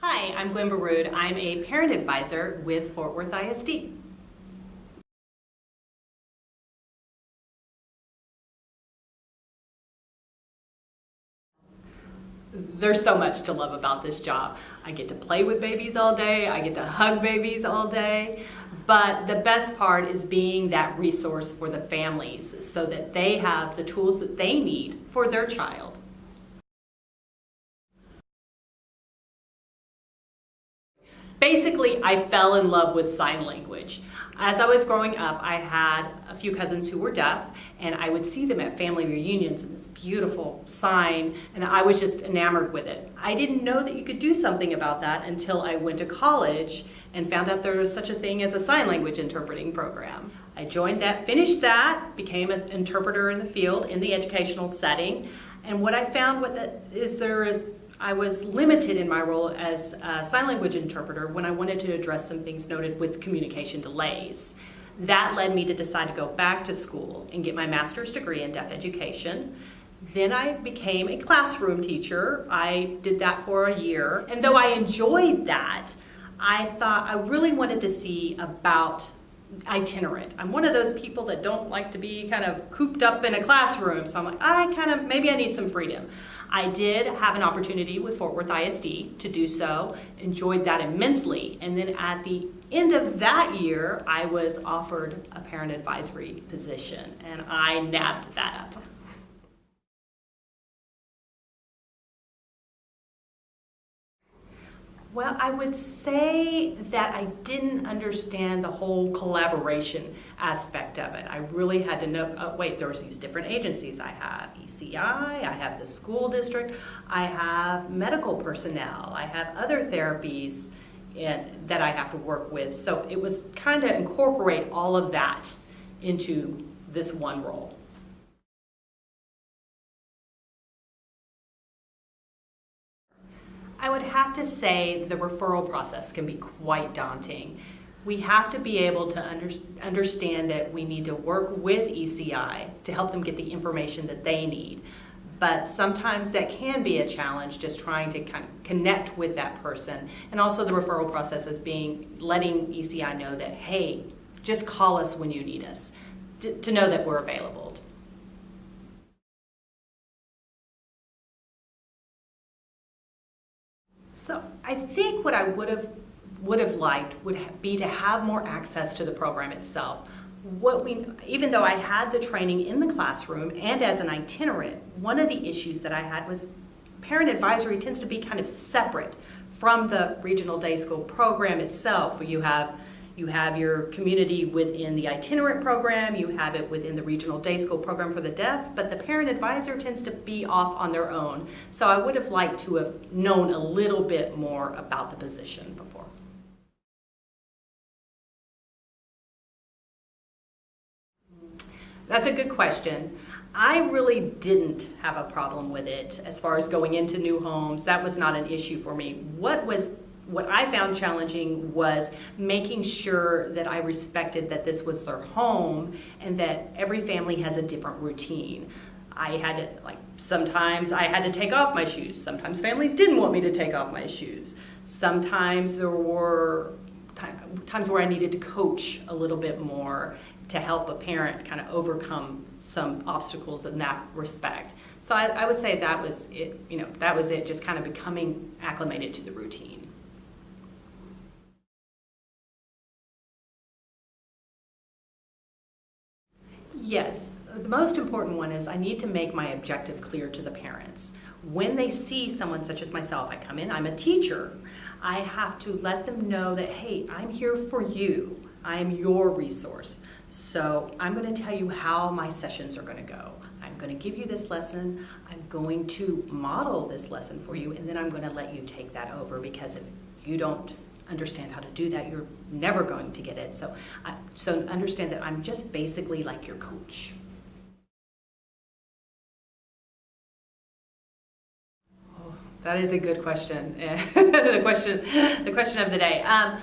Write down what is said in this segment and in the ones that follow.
Hi, I'm Gwen Baroud. I'm a parent advisor with Fort Worth ISD. There's so much to love about this job. I get to play with babies all day, I get to hug babies all day, but the best part is being that resource for the families so that they have the tools that they need for their child. Basically, I fell in love with sign language. As I was growing up, I had a few cousins who were deaf, and I would see them at family reunions in this beautiful sign, and I was just enamored with it. I didn't know that you could do something about that until I went to college and found out there was such a thing as a sign language interpreting program. I joined that, finished that, became an interpreter in the field in the educational setting, and what I found what that is there is I was limited in my role as a sign language interpreter when I wanted to address some things noted with communication delays. That led me to decide to go back to school and get my master's degree in deaf education. Then I became a classroom teacher. I did that for a year. And though I enjoyed that, I thought I really wanted to see about itinerant. I'm one of those people that don't like to be kind of cooped up in a classroom. So I'm like, I kind of, maybe I need some freedom. I did have an opportunity with Fort Worth ISD to do so, enjoyed that immensely. And then at the end of that year, I was offered a parent advisory position and I nabbed that up. Well, I would say that I didn't understand the whole collaboration aspect of it. I really had to know, oh, wait, there's these different agencies. I have ECI, I have the school district, I have medical personnel, I have other therapies in, that I have to work with. So it was kind of incorporate all of that into this one role. I would have to say the referral process can be quite daunting. We have to be able to under, understand that we need to work with ECI to help them get the information that they need. But sometimes that can be a challenge just trying to kind of connect with that person. And also the referral process is being, letting ECI know that, hey, just call us when you need us, to know that we're available. So I think what I would have would have liked would be to have more access to the program itself. What we, even though I had the training in the classroom and as an itinerant, one of the issues that I had was parent advisory tends to be kind of separate from the regional day school program itself, where you have you have your community within the itinerant program, you have it within the regional day school program for the deaf, but the parent advisor tends to be off on their own. So I would have liked to have known a little bit more about the position before. That's a good question. I really didn't have a problem with it as far as going into new homes. That was not an issue for me. What was what I found challenging was making sure that I respected that this was their home and that every family has a different routine. I had to, like, sometimes I had to take off my shoes. Sometimes families didn't want me to take off my shoes. Sometimes there were times where I needed to coach a little bit more to help a parent kind of overcome some obstacles in that respect. So I, I would say that was it, you know, that was it, just kind of becoming acclimated to the routine. Yes, the most important one is I need to make my objective clear to the parents. When they see someone such as myself, I come in, I'm a teacher, I have to let them know that, hey, I'm here for you. I am your resource. So I'm going to tell you how my sessions are going to go. I'm going to give you this lesson. I'm going to model this lesson for you, and then I'm going to let you take that over because if you don't understand how to do that, you're never going to get it. So, uh, so understand that I'm just basically like your coach. Oh, that is a good question. the question, the question of the day. Um,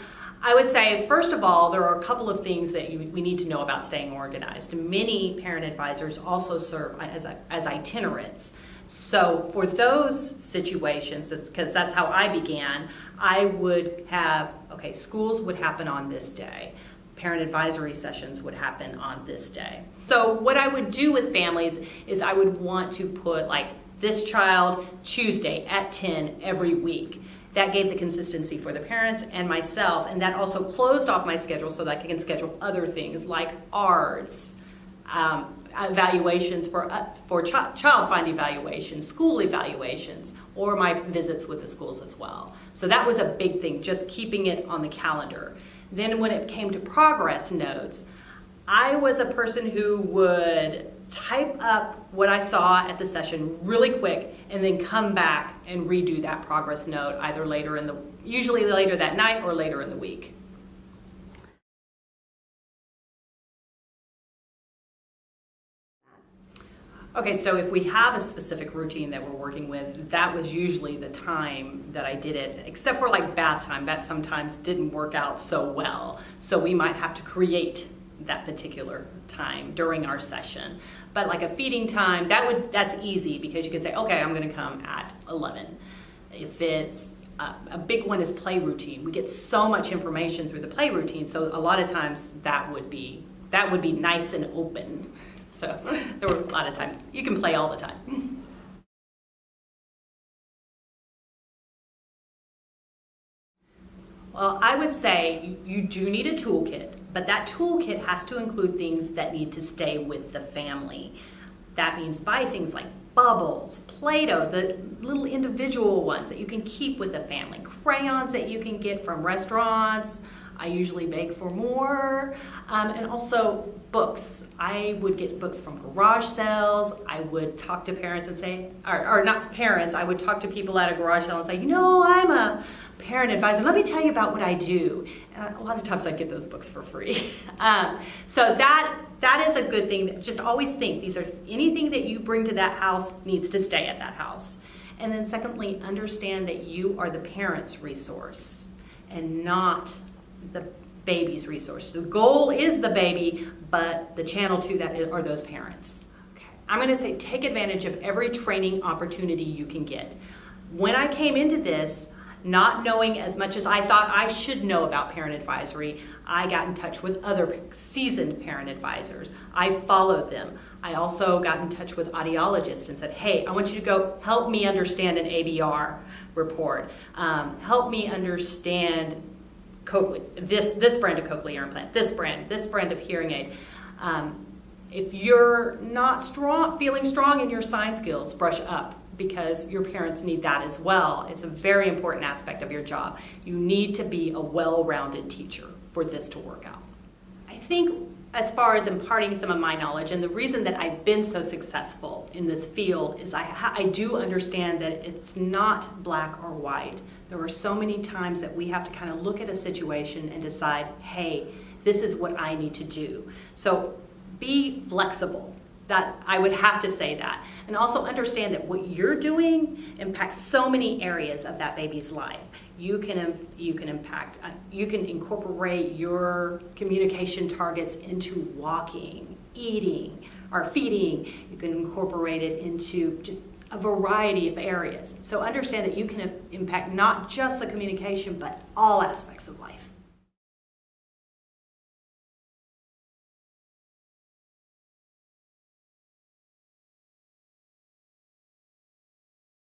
I would say, first of all, there are a couple of things that you, we need to know about staying organized. Many parent advisors also serve as, as itinerants. So for those situations, that's because that's how I began, I would have, okay, schools would happen on this day. Parent advisory sessions would happen on this day. So what I would do with families is I would want to put like this child Tuesday at 10 every week. That gave the consistency for the parents and myself, and that also closed off my schedule so that I can schedule other things like ARDS, um, evaluations for, uh, for ch child find evaluations, school evaluations, or my visits with the schools as well. So that was a big thing, just keeping it on the calendar. Then when it came to progress notes, I was a person who would type up what I saw at the session really quick and then come back and redo that progress note either later in the, usually later that night or later in the week. Okay, so if we have a specific routine that we're working with, that was usually the time that I did it, except for like bath time, that sometimes didn't work out so well. So we might have to create that particular time during our session. But like a feeding time, that would that's easy because you can say, okay, I'm gonna come at 11. If it's uh, a big one is play routine. We get so much information through the play routine, so a lot of times that would be that would be nice and open. So there were a lot of times. You can play all the time. Well, I would say you do need a toolkit, but that toolkit has to include things that need to stay with the family. That means buy things like bubbles, Play-Doh, the little individual ones that you can keep with the family, crayons that you can get from restaurants, I usually beg for more. Um, and also books. I would get books from garage sales. I would talk to parents and say, or, or not parents, I would talk to people at a garage sale and say, you know, I'm a parent advisor. Let me tell you about what I do. And a lot of times I get those books for free. um, so that that is a good thing. Just always think these are anything that you bring to that house needs to stay at that house. And then secondly, understand that you are the parent's resource and not the baby's resource. The goal is the baby, but the channel to that are those parents. Okay. I'm going to say take advantage of every training opportunity you can get. When I came into this, not knowing as much as I thought I should know about parent advisory, I got in touch with other seasoned parent advisors. I followed them. I also got in touch with audiologists and said, hey, I want you to go help me understand an ABR report. Um, help me understand cochlear, this, this brand of cochlear implant, this brand, this brand of hearing aid. Um, if you're not strong, feeling strong in your sign skills, brush up because your parents need that as well. It's a very important aspect of your job. You need to be a well-rounded teacher for this to work out. I think as far as imparting some of my knowledge, and the reason that I've been so successful in this field is I, I do understand that it's not black or white. There are so many times that we have to kind of look at a situation and decide, hey, this is what I need to do. So be flexible. That I would have to say that. And also understand that what you're doing impacts so many areas of that baby's life. You can, you can impact, uh, you can incorporate your communication targets into walking, eating, or feeding. You can incorporate it into just a variety of areas. So understand that you can impact not just the communication, but all aspects of life.